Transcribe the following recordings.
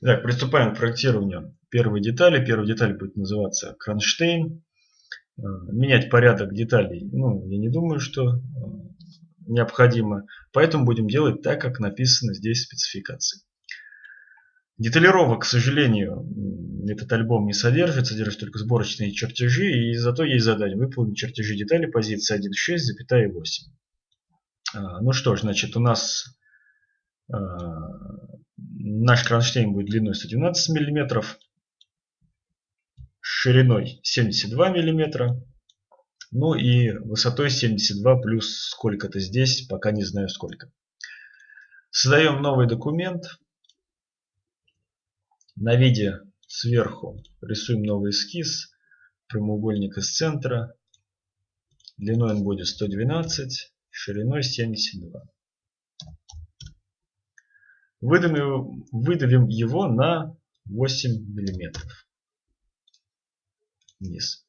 Так, приступаем к проектированию первой детали. Первая деталь будет называться кронштейн. Э, менять порядок деталей, ну, я не думаю, что э, необходимо. Поэтому будем делать так, как написано здесь в спецификации. Деталировок, к сожалению, этот альбом не содержит, содержит только сборочные чертежи, и зато есть задание выполнить чертежи детали позиции 1.6,8. А, ну что ж, значит, у нас наш кронштейн будет длиной 112 мм, шириной 72 мм, ну и высотой 72 плюс сколько-то здесь, пока не знаю сколько. Создаем новый документ. На виде сверху рисуем новый эскиз. Прямоугольник из центра. Длиной он будет 112, шириной 72. Выдавим, выдавим его на 8 миллиметров вниз.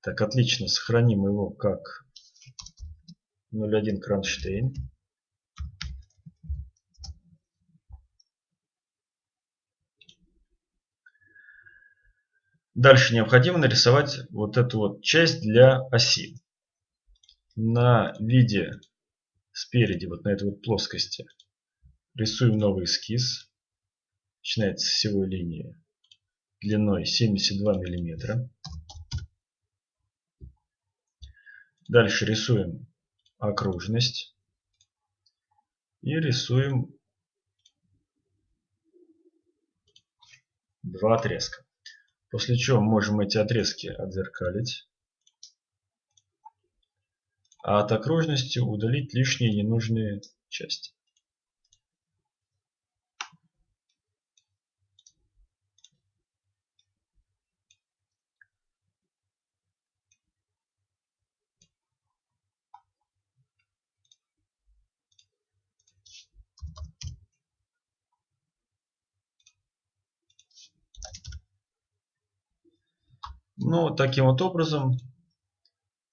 Так, отлично, сохраним его как 0.1 кронштейн. Дальше необходимо нарисовать вот эту вот часть для оси. На виде спереди, вот на этой вот плоскости, рисуем новый эскиз. Начинается с всего линии длиной 72 миллиметра. Дальше рисуем окружность и рисуем два отрезка. После чего можем эти отрезки отзеркалить. А от окружности удалить лишние ненужные части. Ну, таким вот образом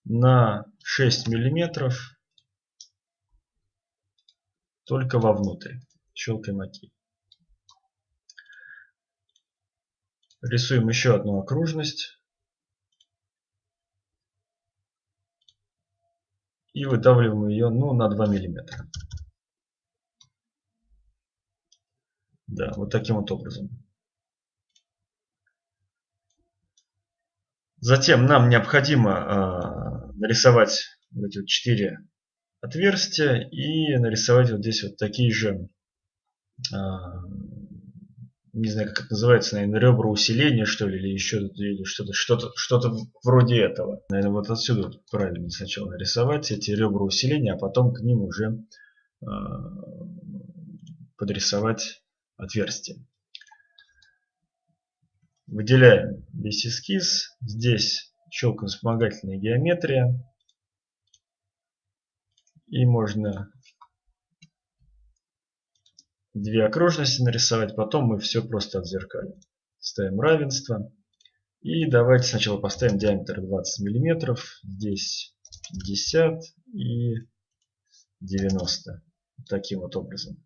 на 6 миллиметров только вовнутрь. Щелкаем ОК. Рисуем еще одну окружность. И выдавливаем ее ну, на 2 миллиметра. Да, вот таким вот образом. Затем нам необходимо э, нарисовать эти вот четыре отверстия и нарисовать вот здесь вот такие же, э, не знаю, как это называется, наверное, ребра усиления, что ли, или еще что-то что-то что-то вроде этого. Наверное, вот отсюда правильно сначала нарисовать эти ребра усиления, а потом к ним уже э, подрисовать отверстие. Выделяем весь эскиз. Здесь щелкаем вспомогательная геометрия. И можно две окружности нарисовать. Потом мы все просто отзеркалим. Ставим равенство. И давайте сначала поставим диаметр 20 мм. Здесь 50 и 90. Таким вот образом.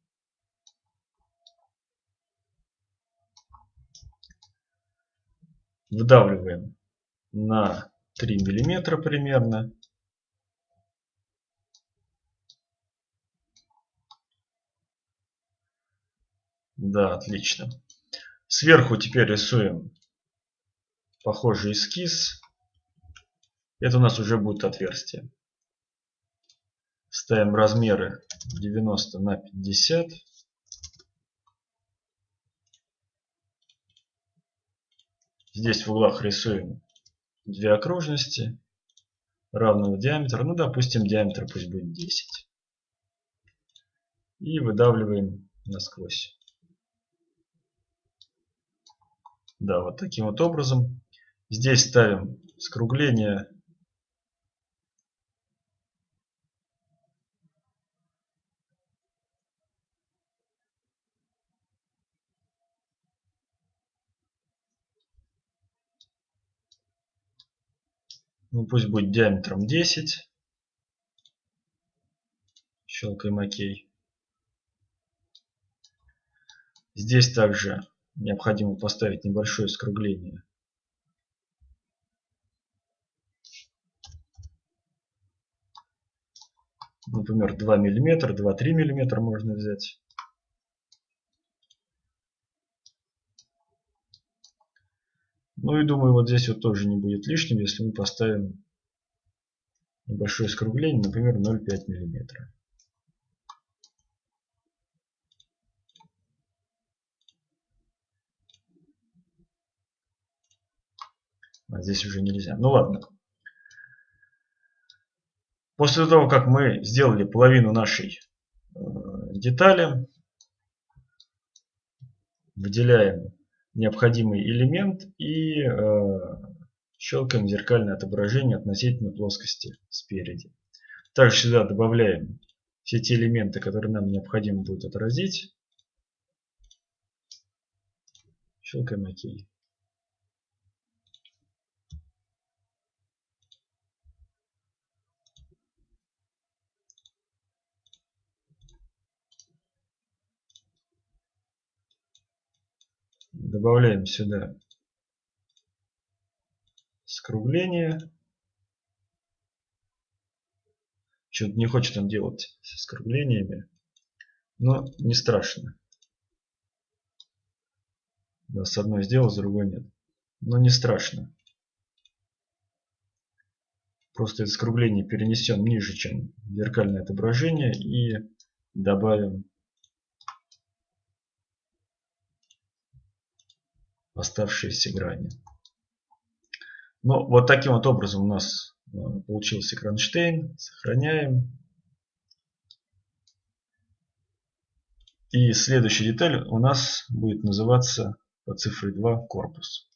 Вдавливаем на 3 миллиметра примерно. Да, отлично. Сверху теперь рисуем похожий эскиз. Это у нас уже будет отверстие. Ставим размеры 90 на 50. Здесь в углах рисуем две окружности равного диаметра. Ну, допустим, диаметр пусть будет 10. И выдавливаем насквозь. Да, вот таким вот образом. Здесь ставим скругление Ну пусть будет диаметром 10. Щелкаем ОК. Здесь также необходимо поставить небольшое скругление. Например, 2 мм, 2-3 мм можно взять. Ну и думаю, вот здесь вот тоже не будет лишним, если мы поставим небольшое скругление, например, 0,5 мм. А здесь уже нельзя. Ну ладно. После того, как мы сделали половину нашей э, детали, выделяем необходимый элемент и э, щелкаем зеркальное отображение относительно плоскости спереди. Также сюда добавляем все те элементы, которые нам необходимо будет отразить. Щелкаем ОК. Добавляем сюда скругление. Что-то не хочет он делать с скруглениями. Но не страшно. Да, с одной сделал, с другой нет. Но не страшно. Просто это скругление перенесем ниже, чем зеркальное отображение. И добавим оставшиеся грани. Ну, вот таким вот образом у нас э, получился кронштейн. Сохраняем. И следующая деталь у нас будет называться по цифре 2 корпус.